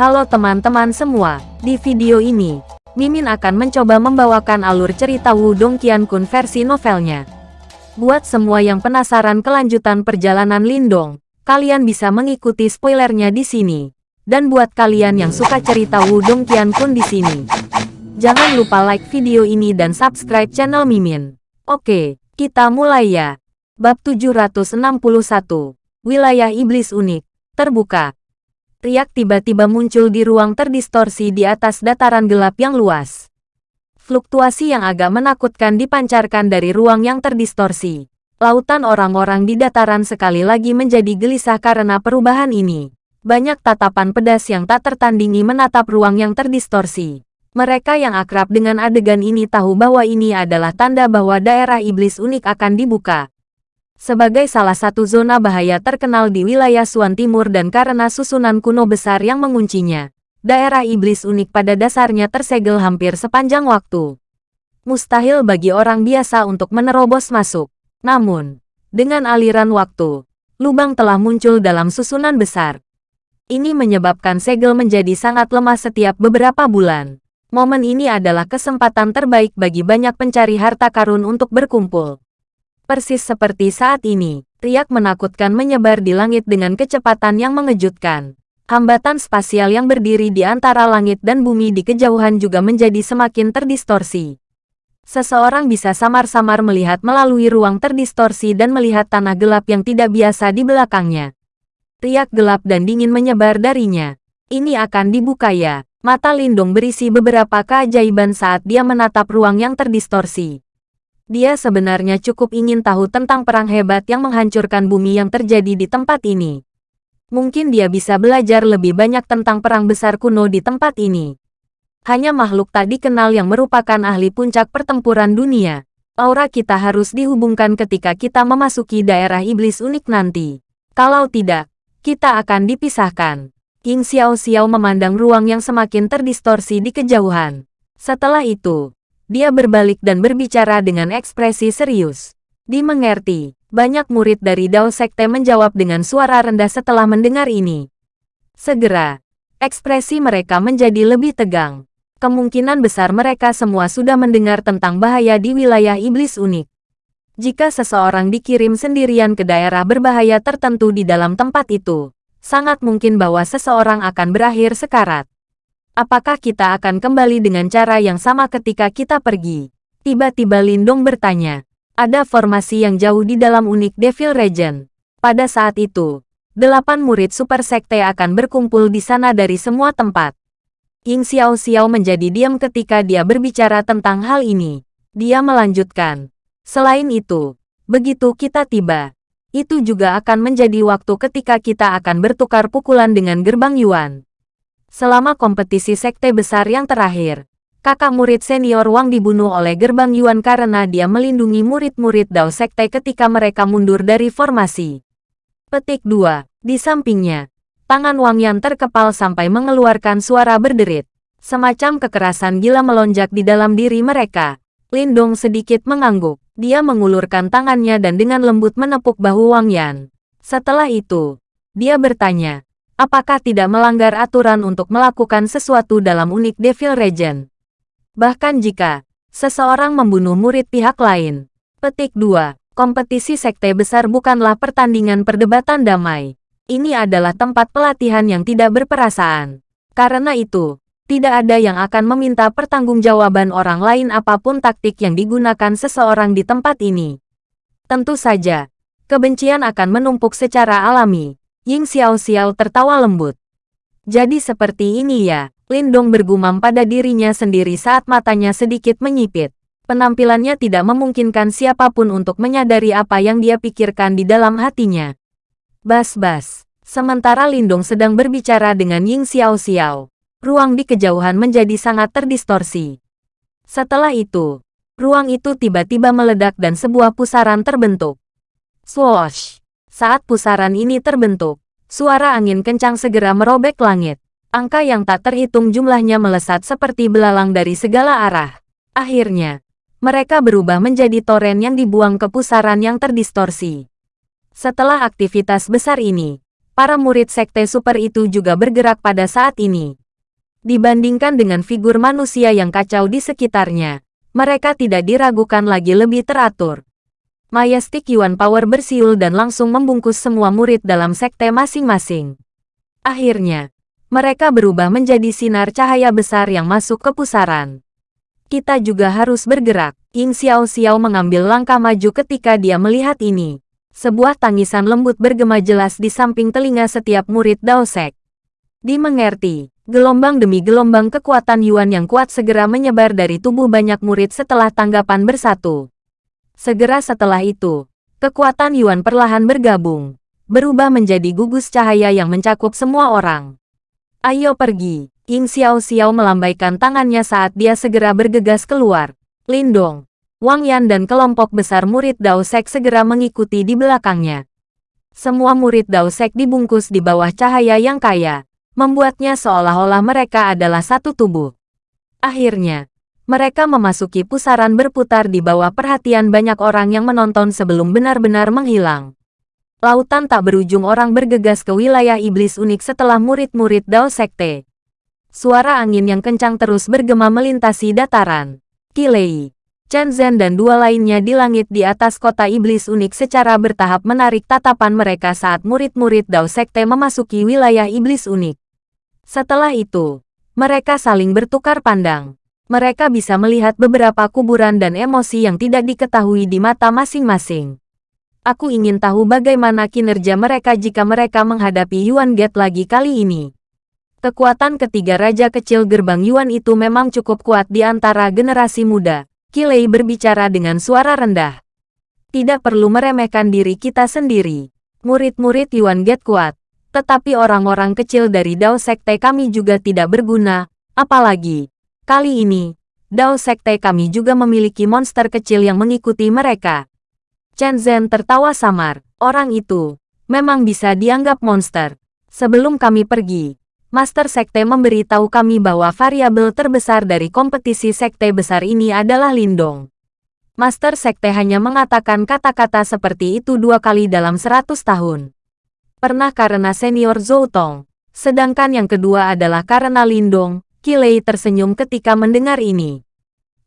Halo teman-teman semua, di video ini, Mimin akan mencoba membawakan alur cerita Wudong Qiankun versi novelnya. Buat semua yang penasaran kelanjutan perjalanan Lindong, kalian bisa mengikuti spoilernya di sini. Dan buat kalian yang suka cerita Wudong Qiankun di sini, jangan lupa like video ini dan subscribe channel Mimin. Oke, kita mulai ya. Bab 761, Wilayah Iblis Unik, terbuka. Riak tiba-tiba muncul di ruang terdistorsi di atas dataran gelap yang luas. Fluktuasi yang agak menakutkan dipancarkan dari ruang yang terdistorsi. Lautan orang-orang di dataran sekali lagi menjadi gelisah karena perubahan ini. Banyak tatapan pedas yang tak tertandingi menatap ruang yang terdistorsi. Mereka yang akrab dengan adegan ini tahu bahwa ini adalah tanda bahwa daerah iblis unik akan dibuka sebagai salah satu zona bahaya terkenal di wilayah Suan Timur dan karena susunan kuno besar yang menguncinya. Daerah iblis unik pada dasarnya tersegel hampir sepanjang waktu. Mustahil bagi orang biasa untuk menerobos masuk. Namun, dengan aliran waktu, lubang telah muncul dalam susunan besar. Ini menyebabkan segel menjadi sangat lemah setiap beberapa bulan. Momen ini adalah kesempatan terbaik bagi banyak pencari harta karun untuk berkumpul. Persis seperti saat ini, riak menakutkan menyebar di langit dengan kecepatan yang mengejutkan. Hambatan spasial yang berdiri di antara langit dan bumi di kejauhan juga menjadi semakin terdistorsi. Seseorang bisa samar-samar melihat melalui ruang terdistorsi dan melihat tanah gelap yang tidak biasa di belakangnya. Riak gelap dan dingin menyebar darinya. Ini akan dibuka ya. Mata Lindung berisi beberapa keajaiban saat dia menatap ruang yang terdistorsi. Dia sebenarnya cukup ingin tahu tentang perang hebat yang menghancurkan bumi yang terjadi di tempat ini. Mungkin dia bisa belajar lebih banyak tentang perang besar kuno di tempat ini. Hanya makhluk tak dikenal yang merupakan ahli puncak pertempuran dunia. Aura kita harus dihubungkan ketika kita memasuki daerah iblis unik nanti. Kalau tidak, kita akan dipisahkan. King Xiao Xiao memandang ruang yang semakin terdistorsi di kejauhan. Setelah itu, dia berbalik dan berbicara dengan ekspresi serius. Dimengerti, banyak murid dari Dao Sekte menjawab dengan suara rendah setelah mendengar ini. Segera, ekspresi mereka menjadi lebih tegang. Kemungkinan besar mereka semua sudah mendengar tentang bahaya di wilayah iblis unik. Jika seseorang dikirim sendirian ke daerah berbahaya tertentu di dalam tempat itu, sangat mungkin bahwa seseorang akan berakhir sekarat. Apakah kita akan kembali dengan cara yang sama ketika kita pergi? Tiba-tiba Lindong bertanya. Ada formasi yang jauh di dalam unik Devil Region. Pada saat itu, delapan murid Super Sekte akan berkumpul di sana dari semua tempat. Ying Xiao Xiao menjadi diam ketika dia berbicara tentang hal ini. Dia melanjutkan. Selain itu, begitu kita tiba, itu juga akan menjadi waktu ketika kita akan bertukar pukulan dengan gerbang Yuan. Selama kompetisi sekte besar yang terakhir, kakak murid senior Wang dibunuh oleh gerbang Yuan karena dia melindungi murid-murid Dao Sekte ketika mereka mundur dari formasi. Petik 2. Di sampingnya, tangan Wang Yan terkepal sampai mengeluarkan suara berderit. Semacam kekerasan gila melonjak di dalam diri mereka. Lindong sedikit mengangguk. Dia mengulurkan tangannya dan dengan lembut menepuk bahu Wang Yan. Setelah itu, dia bertanya, apakah tidak melanggar aturan untuk melakukan sesuatu dalam unik Devil Region. Bahkan jika seseorang membunuh murid pihak lain. Petik 2. Kompetisi sekte besar bukanlah pertandingan perdebatan damai. Ini adalah tempat pelatihan yang tidak berperasaan. Karena itu, tidak ada yang akan meminta pertanggungjawaban orang lain apa pun taktik yang digunakan seseorang di tempat ini. Tentu saja, kebencian akan menumpuk secara alami. Ying Xiao Xiao tertawa lembut. Jadi seperti ini ya, Lindong bergumam pada dirinya sendiri saat matanya sedikit menyipit. Penampilannya tidak memungkinkan siapa pun untuk menyadari apa yang dia pikirkan di dalam hatinya. Bas-bas. Sementara Lindong sedang berbicara dengan Ying Xiao Xiao, ruang di kejauhan menjadi sangat terdistorsi. Setelah itu, ruang itu tiba-tiba meledak dan sebuah pusaran terbentuk. Swoosh! Saat pusaran ini terbentuk, suara angin kencang segera merobek langit. Angka yang tak terhitung jumlahnya melesat seperti belalang dari segala arah. Akhirnya, mereka berubah menjadi toren yang dibuang ke pusaran yang terdistorsi. Setelah aktivitas besar ini, para murid sekte super itu juga bergerak pada saat ini. Dibandingkan dengan figur manusia yang kacau di sekitarnya, mereka tidak diragukan lagi lebih teratur. Majestic Yuan Power bersiul dan langsung membungkus semua murid dalam sekte masing-masing. Akhirnya, mereka berubah menjadi sinar cahaya besar yang masuk ke pusaran. Kita juga harus bergerak. Ying Xiao Xiao mengambil langkah maju ketika dia melihat ini. Sebuah tangisan lembut bergema jelas di samping telinga setiap murid Daosek. Dimengerti, gelombang demi gelombang kekuatan Yuan yang kuat segera menyebar dari tubuh banyak murid setelah tanggapan bersatu. Segera setelah itu, kekuatan Yuan perlahan bergabung, berubah menjadi gugus cahaya yang mencakup semua orang. Ayo pergi, Ying Xiao Xiao melambaikan tangannya saat dia segera bergegas keluar. Lindong, Wang Yan dan kelompok besar murid Dao Sek segera mengikuti di belakangnya. Semua murid Dao Sek dibungkus di bawah cahaya yang kaya, membuatnya seolah-olah mereka adalah satu tubuh. Akhirnya, mereka memasuki pusaran berputar di bawah perhatian banyak orang yang menonton sebelum benar-benar menghilang. Lautan tak berujung orang bergegas ke wilayah iblis unik setelah murid-murid Dao Sekte. Suara angin yang kencang terus bergema melintasi dataran. Kilei, Chen Zhen dan dua lainnya di langit di atas kota iblis unik secara bertahap menarik tatapan mereka saat murid-murid Dao Sekte memasuki wilayah iblis unik. Setelah itu, mereka saling bertukar pandang mereka bisa melihat beberapa kuburan dan emosi yang tidak diketahui di mata masing-masing. Aku ingin tahu bagaimana kinerja mereka jika mereka menghadapi Yuan Gate lagi kali ini. Kekuatan ketiga raja kecil gerbang Yuan itu memang cukup kuat di antara generasi muda. Kilei berbicara dengan suara rendah. Tidak perlu meremehkan diri kita sendiri. Murid-murid Yuan Gate kuat. Tetapi orang-orang kecil dari Dao Sekte kami juga tidak berguna. Apalagi, Kali ini, Dao Sekte kami juga memiliki monster kecil yang mengikuti mereka. Chen Zhen tertawa samar. Orang itu memang bisa dianggap monster. Sebelum kami pergi, Master Sekte memberitahu kami bahwa variabel terbesar dari kompetisi sekte besar ini adalah Lindong. Master Sekte hanya mengatakan kata-kata seperti itu dua kali dalam seratus tahun. Pernah karena senior Zhou Tong, sedangkan yang kedua adalah karena Lindong, Kilei tersenyum ketika mendengar ini.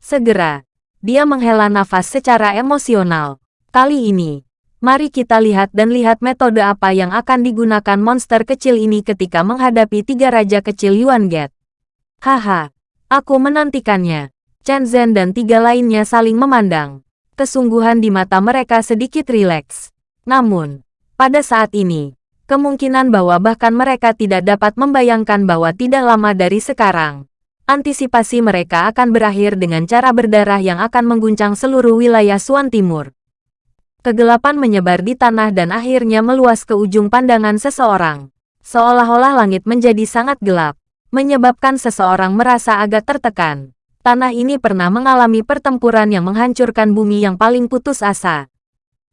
Segera, dia menghela nafas secara emosional. Kali ini, mari kita lihat dan lihat metode apa yang akan digunakan monster kecil ini ketika menghadapi tiga raja kecil Yuan Get. Haha, aku menantikannya. Chen Zhen dan tiga lainnya saling memandang. Kesungguhan di mata mereka sedikit rileks. Namun, pada saat ini, kemungkinan bahwa bahkan mereka tidak dapat membayangkan bahwa tidak lama dari sekarang, antisipasi mereka akan berakhir dengan cara berdarah yang akan mengguncang seluruh wilayah Suan Timur. Kegelapan menyebar di tanah dan akhirnya meluas ke ujung pandangan seseorang. Seolah-olah langit menjadi sangat gelap, menyebabkan seseorang merasa agak tertekan. Tanah ini pernah mengalami pertempuran yang menghancurkan bumi yang paling putus asa.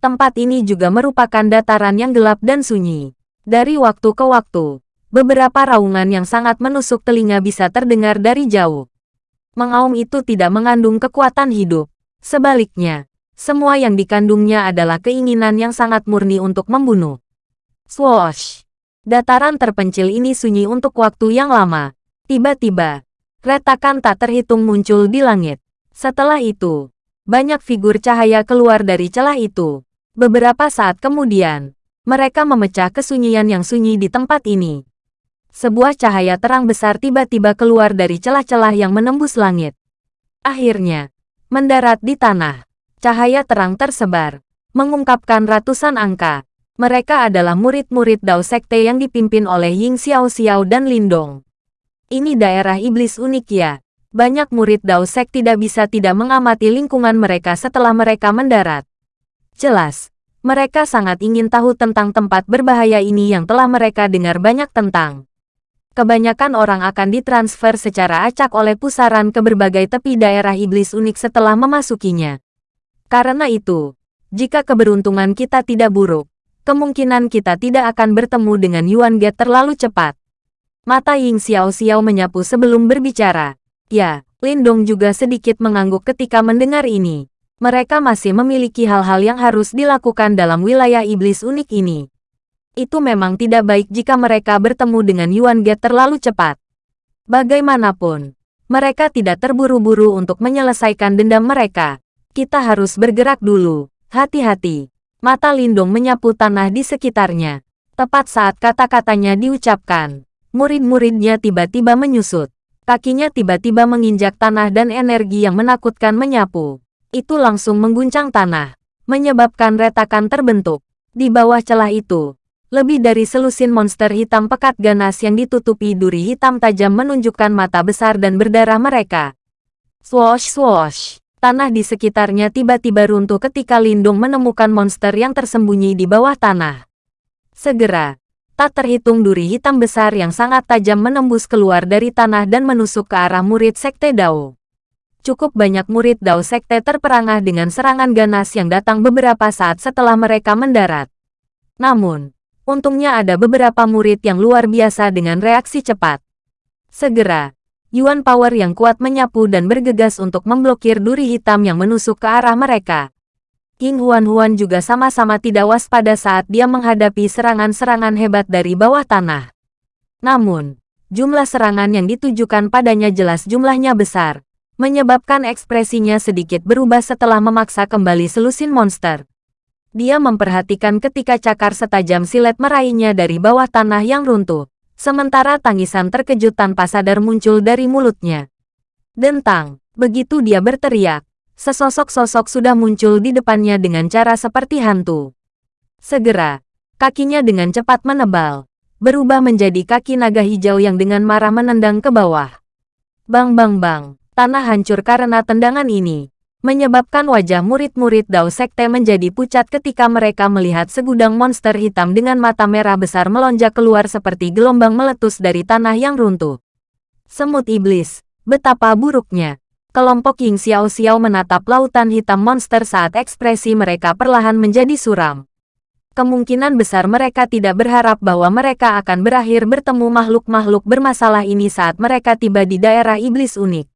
Tempat ini juga merupakan dataran yang gelap dan sunyi. Dari waktu ke waktu, beberapa raungan yang sangat menusuk telinga bisa terdengar dari jauh. Mengaum itu tidak mengandung kekuatan hidup. Sebaliknya, semua yang dikandungnya adalah keinginan yang sangat murni untuk membunuh. Swoosh! Dataran terpencil ini sunyi untuk waktu yang lama. Tiba-tiba, retakan tak terhitung muncul di langit. Setelah itu, banyak figur cahaya keluar dari celah itu. Beberapa saat kemudian, mereka memecah kesunyian yang sunyi di tempat ini. Sebuah cahaya terang besar tiba-tiba keluar dari celah-celah yang menembus langit. Akhirnya, mendarat di tanah. Cahaya terang tersebar, mengungkapkan ratusan angka. Mereka adalah murid-murid Dao Sekte yang dipimpin oleh Ying Xiao Xiao dan Lindong. Ini daerah iblis unik ya. Banyak murid Dao Sek tidak bisa tidak mengamati lingkungan mereka setelah mereka mendarat. Jelas, mereka sangat ingin tahu tentang tempat berbahaya ini yang telah mereka dengar banyak tentang. Kebanyakan orang akan ditransfer secara acak oleh pusaran ke berbagai tepi daerah iblis unik setelah memasukinya. Karena itu, jika keberuntungan kita tidak buruk, kemungkinan kita tidak akan bertemu dengan Yuan Get terlalu cepat. Mata Ying Xiao Xiao menyapu sebelum berbicara. Ya, Lindong juga sedikit mengangguk ketika mendengar ini mereka masih memiliki hal-hal yang harus dilakukan dalam wilayah iblis unik ini. Itu memang tidak baik jika mereka bertemu dengan Yuan Ge terlalu cepat. Bagaimanapun, mereka tidak terburu-buru untuk menyelesaikan dendam mereka. Kita harus bergerak dulu. Hati-hati. Mata Lindung menyapu tanah di sekitarnya. Tepat saat kata-katanya diucapkan, murid-muridnya tiba-tiba menyusut. Kakinya tiba-tiba menginjak tanah dan energi yang menakutkan menyapu. Itu langsung mengguncang tanah, menyebabkan retakan terbentuk. Di bawah celah itu, lebih dari selusin monster hitam pekat ganas yang ditutupi duri hitam tajam menunjukkan mata besar dan berdarah mereka. Swoosh swoosh. Tanah di sekitarnya tiba-tiba runtuh ketika Lindung menemukan monster yang tersembunyi di bawah tanah. Segera, tak terhitung duri hitam besar yang sangat tajam menembus keluar dari tanah dan menusuk ke arah murid Sekte Dao. Cukup banyak murid Dao Sekte terperangah dengan serangan ganas yang datang beberapa saat setelah mereka mendarat. Namun, Untungnya ada beberapa murid yang luar biasa dengan reaksi cepat. Segera, Yuan Power yang kuat menyapu dan bergegas untuk memblokir duri hitam yang menusuk ke arah mereka. King Huan-Huan juga sama-sama tidak waspada saat dia menghadapi serangan-serangan hebat dari bawah tanah. Namun, jumlah serangan yang ditujukan padanya jelas jumlahnya besar, menyebabkan ekspresinya sedikit berubah setelah memaksa kembali selusin monster. Dia memperhatikan ketika cakar setajam silet meraihnya dari bawah tanah yang runtuh. Sementara tangisan terkejut tanpa sadar muncul dari mulutnya. Dentang, begitu dia berteriak, sesosok sosok sudah muncul di depannya dengan cara seperti hantu. Segera, kakinya dengan cepat menebal, berubah menjadi kaki naga hijau yang dengan marah menendang ke bawah. Bang bang bang, tanah hancur karena tendangan ini menyebabkan wajah murid-murid Dao Sekte menjadi pucat ketika mereka melihat segudang monster hitam dengan mata merah besar melonjak keluar seperti gelombang meletus dari tanah yang runtuh. Semut iblis, betapa buruknya. Kelompok Ying Xiao Xiao menatap lautan hitam monster saat ekspresi mereka perlahan menjadi suram. Kemungkinan besar mereka tidak berharap bahwa mereka akan berakhir bertemu makhluk-makhluk bermasalah ini saat mereka tiba di daerah iblis unik.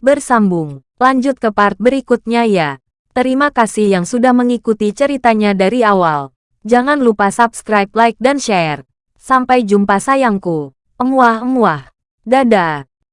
Bersambung Lanjut ke part berikutnya ya. Terima kasih yang sudah mengikuti ceritanya dari awal. Jangan lupa subscribe, like, dan share. Sampai jumpa sayangku. Emuah-emuah. Dadah.